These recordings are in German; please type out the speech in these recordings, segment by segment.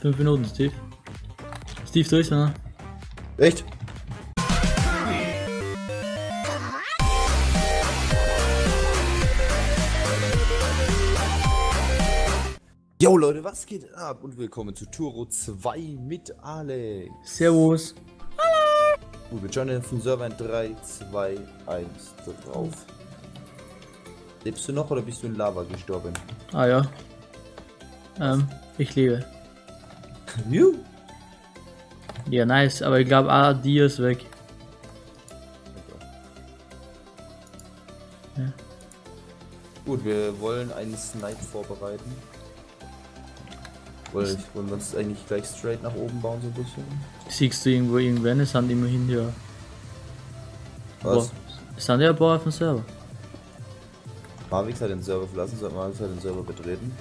5 Minuten, Steve. Steve, ist einer. Echt? Yo Leute, was geht ab und willkommen zu Turo 2 mit Alex. Servus. Gut, wir joinen auf den Server in 3, 2, 1 drauf. Lebst du noch oder bist du in Lava gestorben? Ah ja. Ähm, ich lebe. Juhu. Ja, nice, aber ich glaube, ah, die ist weg. Gut, wir wollen einen Snipe vorbereiten. Wollen, wollen wir uns eigentlich gleich straight nach oben bauen, so ein bisschen? Siehst du irgendwo irgendwann? Es sind immerhin ja. Was? Boah, Es sind ja ein paar auf dem Server. Marvix hat den Server verlassen, soll Marvix hat den Server betreten.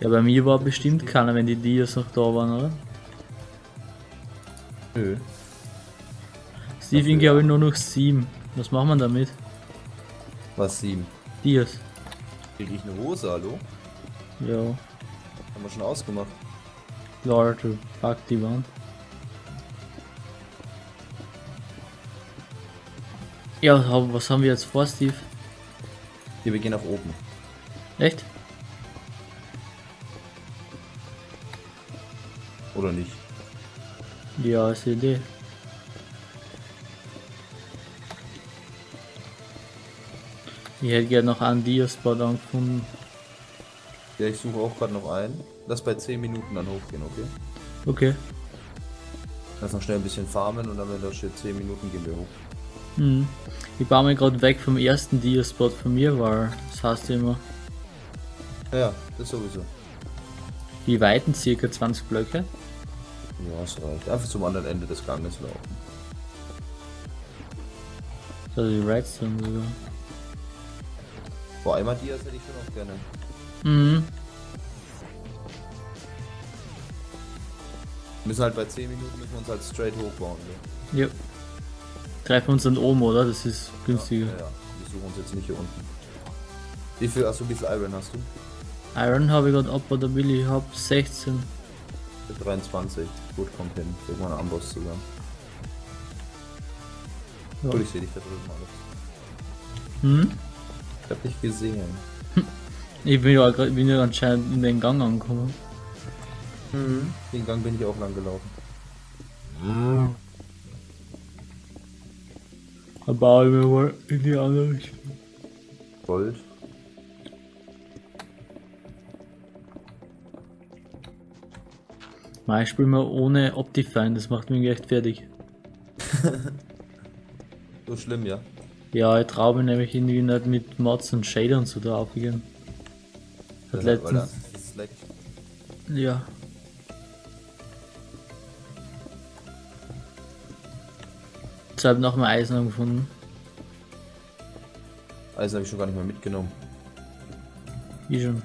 Ja, bei mir war bestimmt keiner, wenn die Dias noch da waren, oder? Nö. Steve, ich glaube nur noch sieben. Was machen wir damit? Was, sieben? Dias. Krieg ich eine Hose, hallo? Ja. Haben wir schon ausgemacht. Lord, du fuck die Wand. Ja, was haben- wir jetzt vor, Steve? Hier, wir gehen nach oben. Echt? Oder nicht? Ja, ist die Idee. Ich hätte gerne noch einen Dia-Spot angefunden. Ja, ich suche auch gerade noch einen. Lass bei 10 Minuten dann hochgehen, okay? Okay. Lass noch schnell ein bisschen farmen und dann, wenn da steht 10 Minuten, gehen wir hoch. Hm. Ich baue mich gerade weg vom ersten Dia-Spot von mir, weil das heißt immer, Ja, ja, das sowieso. wie weiten circa 20 Blöcke. Ja, das reicht. Einfach zum anderen Ende des Ganges laufen. Also die Redstone sogar. Boah, einmal Dias hätte ich schon auch gerne. Mhm. Wir müssen halt bei 10 Minuten müssen wir uns halt straight hochbauen. Ne? Ja. Treffen wir uns dann oben, oder? Das ist günstiger. Ja, ja. Wir suchen uns jetzt nicht hier unten. Wie viel, achso, wie viel Iron hast du? Iron habe ich gerade ab oder Billy, ich habe 16. 23. Gut, kommt hin. Irgendwann einen Amboss zusammen. Ja. Gut, ich sehe dich da drüben alles. Hm? Ich hab dich gesehen. Ich bin ja, bin ja anscheinend in den Gang angekommen. Mhm. Den Gang bin ich auch lang gelaufen. Da baue ich mir mal in die andere Richtung. Gold. Mal, ich spiele mal ohne Optifine, das macht mich echt fertig. So schlimm, ja. Ja, ich traue mich nämlich irgendwie nicht mit Mods und Shader und so drauf gehen. Hat da- weil letztens. Ja. Jetzt habe ich noch mal Eisen gefunden. Eisen habe ich schon gar nicht mehr mitgenommen. Wie schon.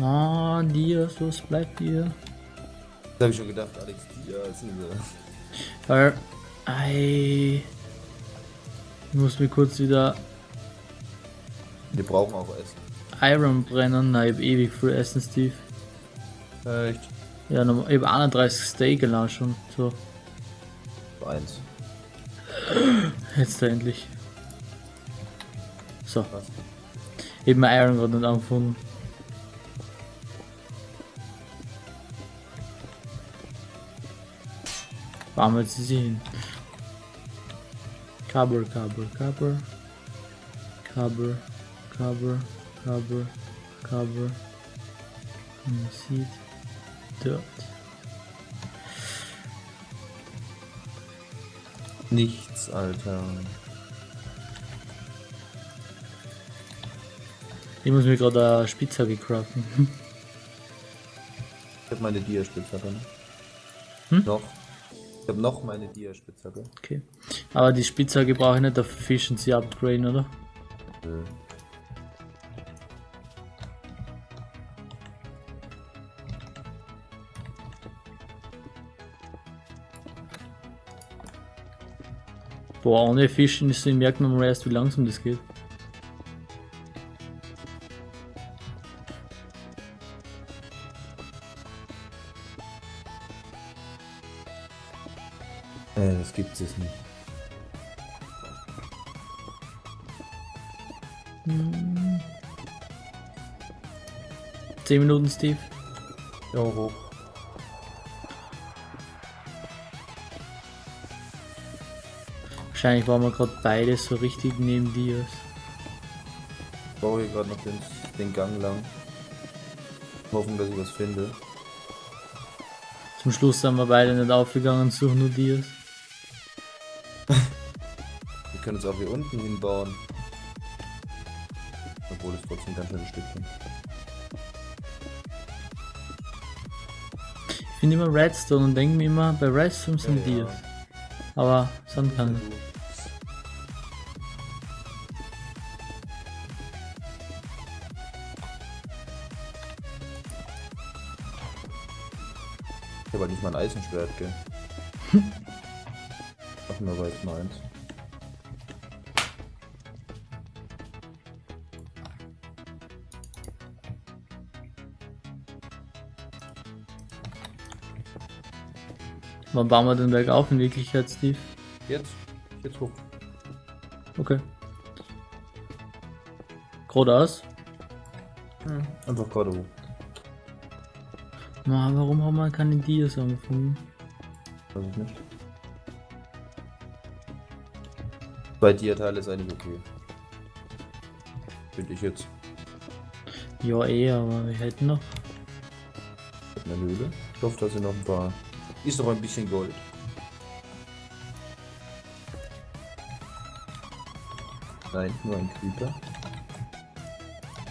Ah, dir, so es bleibt dir. Das habe ich schon gedacht, Alex, Dias. ne? Weil, ei, ich muss mir kurz wieder Wir brauchen auch Essen. Iron brennen. Nein, ich hab ewig viel Essen, Steve. Echt? Ja, ich hab 31 Steak geladen schon. So, eins. jetzt endlich. So, Was? ich hab mein Iron gerade nicht angefunden. Warum jetzt sie hin? Cover, cover, cover. Cover, cover, cover, cover. Man sieht dort. Nichts, Alter. Ich muss mir gerade eine Spitzhacke craften. Ich habe meine Dia-Spitzhacke. Ne? Hm? Noch. Ich habe noch meine Dia-Spitzhacke. Okay. Aber die Spitzhacke brauche ich nicht auf Efficiency upgraden, oder? Nö. Boah, ohne Efficiency merkt man mal erst, wie langsam das geht. Gibt es nicht. Zehn Minuten, Steve. Ja, hoch. Wahrscheinlich waren wir gerade beide so richtig neben dir. Ich baue hier gerade noch den, den Gang lang. Hoffen, dass ich was finde. Zum Schluss sind wir beide nicht aufgegangen, suchen nur Dias. Wir können uns auch hier unten hinbauen. Obwohl es trotzdem ganz schön ein Stückchen. Ich finde immer Redstone und denke mir immer, bei Redstone sind Ja, ja. Dias. Aber sind keine. Ich habe halt nicht mal ein Eisenschwert, gell? Machen wir aber jetzt mal eins. Wann bauen wir den Berg auf in Wirklichkeit, Steve? Jetzt? Jetzt hoch. Okay. Geradeaus? Einfach gerade hoch. Na, warum haben wir keine Dias angefangen? Weiß ich nicht. Bei dir Teil ist eigentlich okay. Finde ich jetzt. Ja, eh, aber wir hätten noch. Eine Höhle. Ich hoffe, da sind noch ein paar. Ist noch ein bisschen Gold. Nein, nur ein Creeper.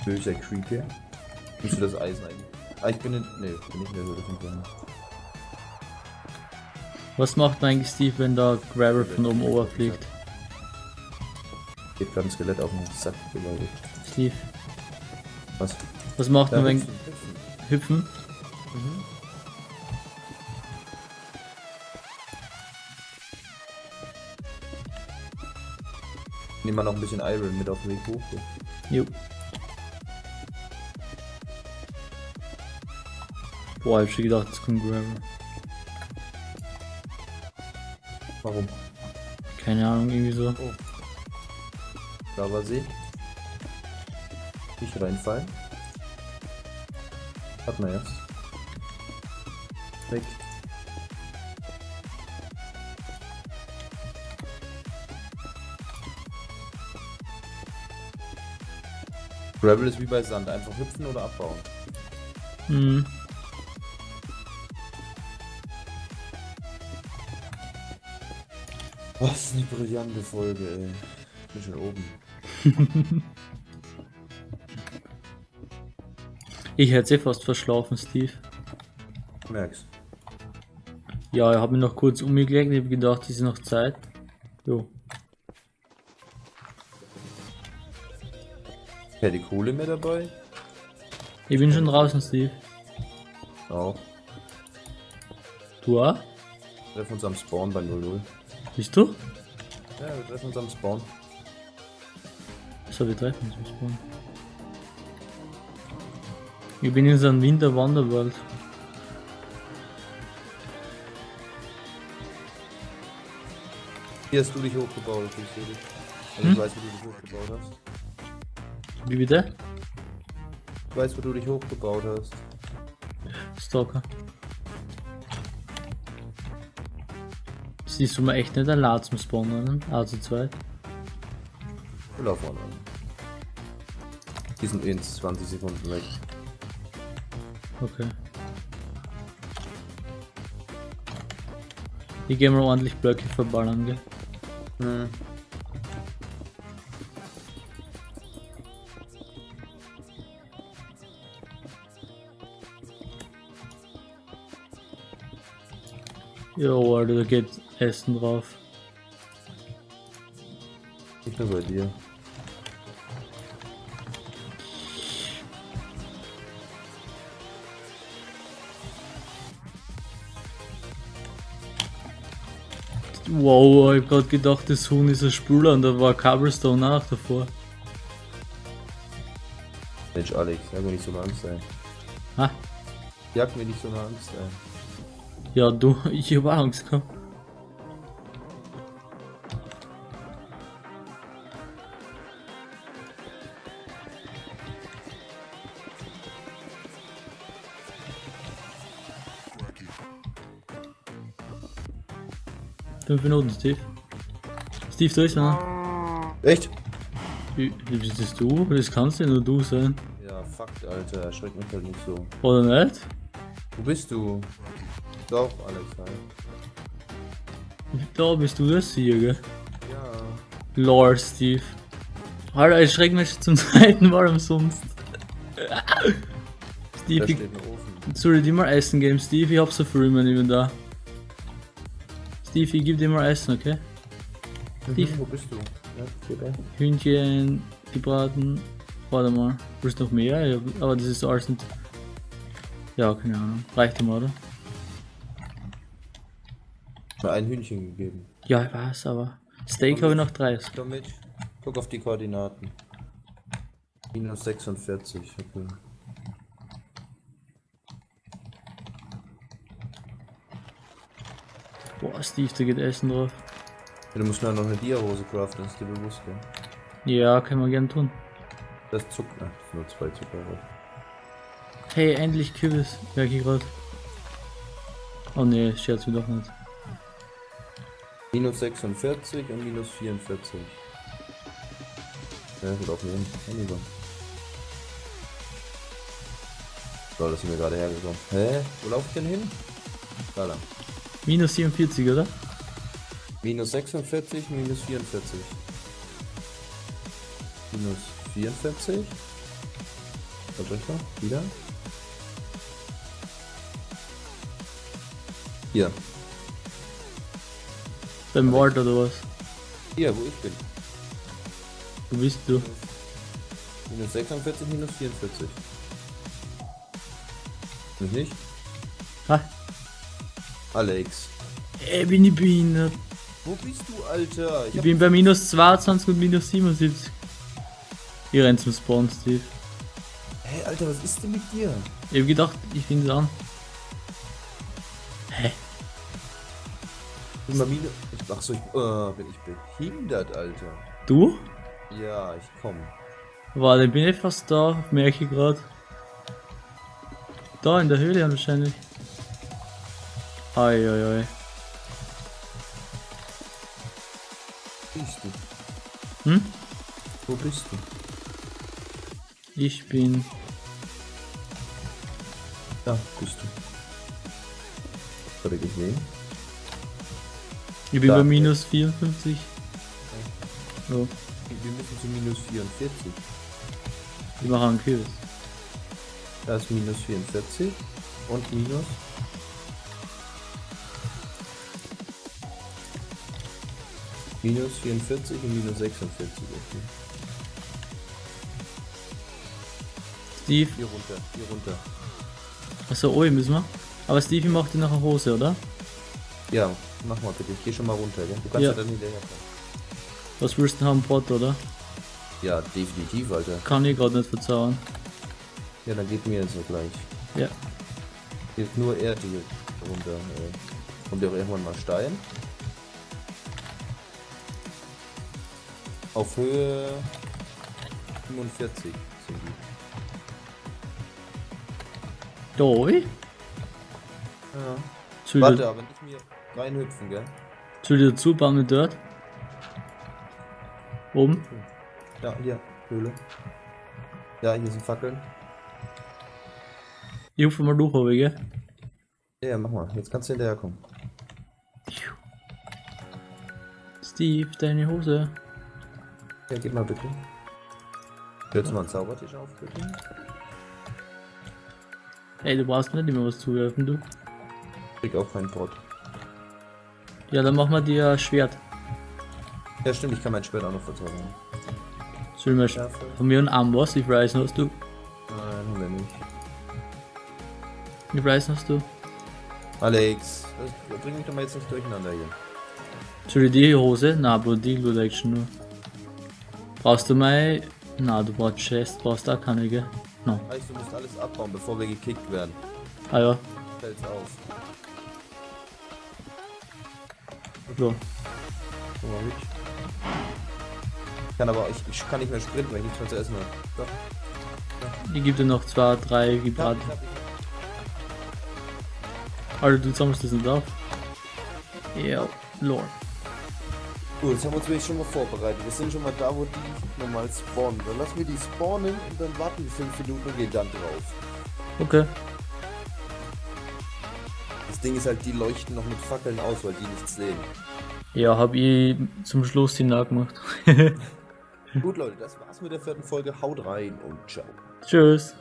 Böser Creeper. Müsste das Eisen eigentlich. Ah, ich bin in. Ne, bin nicht von vorne. Was macht eigentlich Steve, wenn da Gravel von oben over fliegt? Ich hab gerade ein Skelett auf den Sack gewaltet. Steve, Was? was macht Da man, wenn hüpfen, hüpfen. Nehmen wir noch ein bisschen Iron mit auf den Weg hoch. Jo. Boah, ich hab schon gedacht, es kommt Gravel. Warum? Keine Ahnung, irgendwie so. Lavasee. Nicht reinfallen. Hat man jetzt. Weg. Gravel ist wie bei Sand, einfach hüpfen oder abbauen. Mhm. Was eine brillante Folge, ey. Ich bin schon oben. Ich hätte eh fast verschlafen, Steve. Merk's. Ja, ich habe mich noch kurz umgelegt, ich habe gedacht, es ist noch Zeit. Jo. Die Kohle mehr dabei? Ich bin schon draußen, Steve. Auch. Du auch? Wir treffen uns am Spawn bei 00. Bist du? Ja, wir treffen uns am Spawn. So, wir treffen uns im Spawn. Ich bin in so einem Winterwanderwald. Hier hast du dich hochgebaut, ich sehe dich. Also ich Hm? weiß, wie du dich hochgebaut hast. Wie bitte? Ich weiß, wo du dich hochgebaut hast. Stalker. Siehst du mir echt nicht ein Lad zum Spawnen, also zwei. Laufen an. Die sind in 20 Sekunden weg. Okay. Ich gehe mal ordentlich Blöcke verballern, gell? Hm. Jo, Alter, da geht Essen drauf. Nicht nur bei dir. Wow, ich hab grad gedacht, das Huhn ist ein Spüler und da war Cobblestone auch davor. Mensch, Alex, jag mir nicht so eine Angst ein. Ha? Jag mir nicht so eine Angst ein. Ja, du, ich hab auch Angst gehabt. Fünf Minuten, Steve. Steve, da ist einer. Echt? Wie, wie bist das du? Das kannst ja nur du sein. Ja, fuck, Alter, erschreck mich halt nicht so. Oder nicht? Wo bist du? Doch, Alex, hi. Da bist du das hier, gell? Ja. Lord Steve. Alter, ich schreck mich zum zweiten Mal umsonst. Steve, Da ich, soll ich dir mal Essen geben? Steve, ich hab so viel in meinem Inventar. Steve, ich geb dir mal Essen, okay? Steve. Mhm, wo bist du? Ja, da. Hühnchen, gebraten. Warte mal, willst du noch mehr? Ja, aber das ist alles nicht. Ja, keine Ahnung. Reicht immer, oder? Ein Hühnchen gegeben. Ja, ich weiß, aber. Steak habe ich noch 30. Komm mit. Guck auf die Koordinaten. Minus 46, okay. Boah, Steve, da geht Essen drauf. Ja, du musst nur noch eine Dia-Hose craften, ist dir bewusst, gell? Ja, können wir gern tun. Das zuckt, ach, das nur zwei Zucker. Hey, endlich Kürbis. Merke ich gerade. Oh ne, scherz mir doch nicht. Minus 46 und minus 44. Ja, gut aufnehmen. Ja, lieber. So, das sind wir gerade hergekommen. Hä? Wo laufe ich denn hin? Da lang. Minus 47, oder? Minus 46, minus 44. Minus 44. Was soll ich noch? Wieder? Hier. Beim Wald oder was? Hier, wo ich bin. Wo bist du? Minus 46, minus 44. Mich nicht? Ha? Alex. Ey, bin ich behindert. Wo bist du, Alter? Ich bin bei minus 22 und minus 77. Ich renn zum Spawn, Steve. Hey, Alter, was ist denn mit dir? Ich hab gedacht, ich es an. Hä? Bin mal minus. Ach so, ich, äh, bin ich behindert, Alter. Du? Ja, ich komm. Warte, bin ich fast da, merke ich gerade. Da in der Höhle wahrscheinlich. Ei, ei, ei. Wo bist du? Hm? Wo bist du? Ich bin. Da bist du. Hat er gesehen? Ich bin bei minus 54. So, Wir müssen zu minus 44. ich mache einen Kürbis. Da ist minus 44 und minus. Minus 44 und minus 46. Okay. Steve, Hier runter, hier runter. achso, oben müssen wir. Aber Steve macht dir eine Hose, oder? Ja, mach mal bitte. Ich geh schon mal runter, gell? Du kannst Ja. ja, dann hinterherkommen. Was willst du haben, Pot, oder? Ja, definitiv, Alter. Kann ich gerade nicht verzaubern. Ja, dann geht mir jetzt so gleich. Ja. Hier ist nur Erde hier runter. Äh. Kommt ja auch irgendwann mal Stein. Auf Höhe 45 sind die. Oben? Ja. Soll Warte, ich aber nicht mir reinhüpfen, gell? soll ich dazu bauen mit dort? Oben? Ja, hier, Höhle. Ja, hier sind Fackeln. Ich hupfe mal durch, oben, gell? Ja, mach mal. Jetzt kannst du hinterherkommen. Steve, deine Hose. Ja, gib mal bitte. Willst du mal einen Zaubertisch auf, bitte? Ey, du brauchst nicht immer was zuwerfen, du. Krieg auch keinen Brot. Ja, dann machen wir dir ein Schwert. Ja, stimmt, ich kann mein Schwert auch noch verzaubern. Soll Schärfe. von mir einen Amboss, ich weiß hast du. Nein, haben wir nicht. Ich weiß hast du. Alex, das, bring mich doch mal jetzt nicht durcheinander hier. Soll ich die Hose? Na, Bro, die Glut eigentlich nur. Brauchst du mal. Na, du brauchst Chest, brauchst da keine, gell? No. Heißt, du musst alles abbauen, bevor wir gekickt werden. Ah ja, Fällt's auf. So. Guck mal, mit. Kann aber, ich, ich kann nicht mehr sprinten, weil ich nichts mehr zu essen habe. Doch. Ich gebe dir noch zwei, drei Ich ich ich Alter, du sammelst das nicht auf. Ja, Lord. Gut, jetzt haben wir uns wirklich schon mal vorbereitet. Wir sind schon mal da, wo die normal spawnen. Dann lassen wir die spawnen und dann warten wir 5 Minuten und gehen dann drauf. Okay. Das Ding ist halt, die leuchten noch mit Fackeln aus, weil die nichts sehen. Ja, hab ich zum Schluss die nachgemacht. Gut, Leute, das war's mit der vierten Folge. Haut rein und ciao. Tschüss.